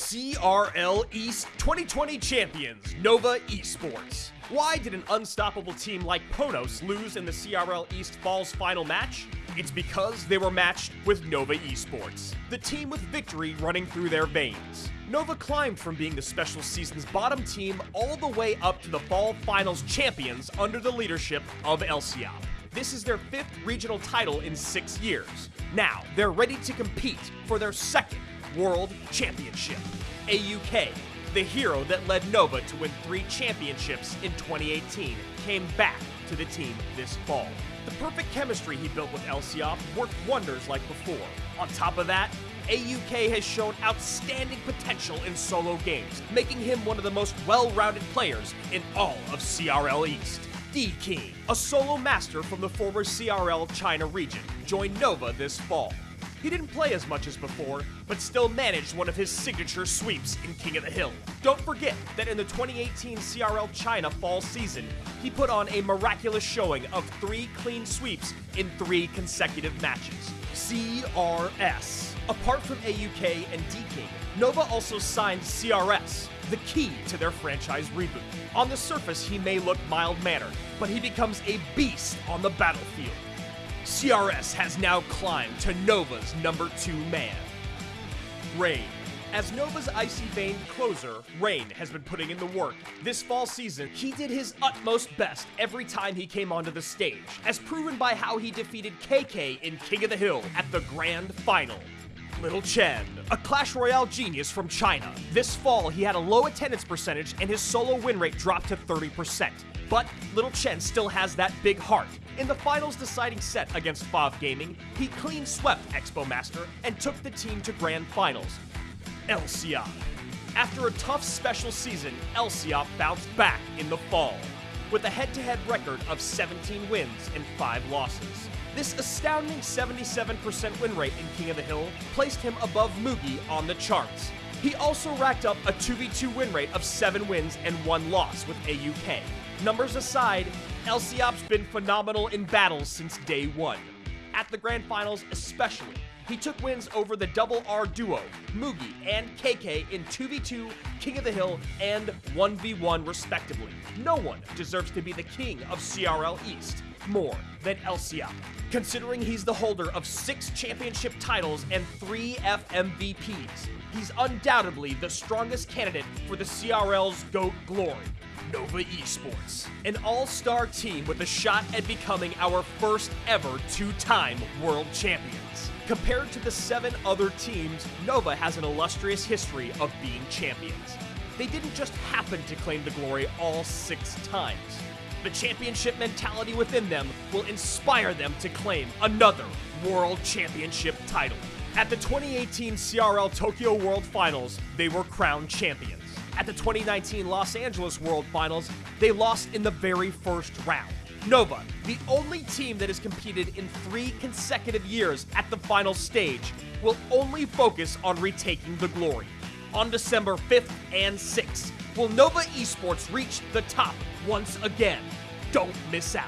CRL East 2020 champions, Nova Esports. Why did an unstoppable team like Ponos lose in the CRL East Falls final match? It's because they were matched with Nova Esports, the team with victory running through their veins. Nova climbed from being the special season's bottom team all the way up to the fall finals champions under the leadership of Lciop. This is their fifth regional title in six years. Now, they're ready to compete for their second World Championship. AUK, the hero that led Nova to win three championships in 2018, came back to the team this fall. The perfect chemistry he built with Lciop worked wonders like before. On top of that, AUK has shown outstanding potential in solo games, making him one of the most well-rounded players in all of CRL East. D-King, a solo master from the former CRL China region, joined Nova this fall. He didn't play as much as before, but still managed one of his signature sweeps in King of the Hill. Don't forget that in the 2018 CRL China fall season, he put on a miraculous showing of three clean sweeps in three consecutive matches. CRS. Apart from AUK and D-King, Nova also signed CRS, the key to their franchise reboot. On the surface, he may look mild-mannered, but he becomes a beast on the battlefield. CRS has now climbed to Nova's number two man. Rain. As Nova's Icy Vein closer, Rain has been putting in the work. This fall season, he did his utmost best every time he came onto the stage, as proven by how he defeated KK in King of the Hill at the grand final. Little Chen, a Clash Royale genius from China. This fall, he had a low attendance percentage and his solo win rate dropped to 30%. But Little Chen still has that big heart. In the finals deciding set against Fav Gaming, he clean swept Expo Master and took the team to grand finals. Lciop. After a tough special season, Lciop bounced back in the fall with a head-to-head record of 17 wins and 5 losses. This astounding 77% win rate in King of the Hill placed him above Mugi on the charts. He also racked up a 2v2 win rate of 7 wins and 1 loss with AUK. Numbers aside, Lciop's been phenomenal in battles since day one. At the Grand Finals especially, he took wins over the Double R duo, Mugi and KK in 2v2, King of the Hill, and 1v1 respectively. No one deserves to be the king of CRL East more than Lciop, considering he's the holder of six championship titles and three FMVPs. He's undoubtedly the strongest candidate for the CRL's GOAT glory. Nova Esports, an all-star team with a shot at becoming our first ever two-time world champions. Compared to the seven other teams, Nova has an illustrious history of being champions. They didn't just happen to claim the glory all six times. The championship mentality within them will inspire them to claim another World Championship title. At the 2018 CRL Tokyo World Finals, they were crowned champions. At the 2019 Los Angeles World Finals, they lost in the very first round. Nova, the only team that has competed in three consecutive years at the final stage, will only focus on retaking the glory. On December 5th and 6th, will Nova Esports reach the top once again? Don't miss out.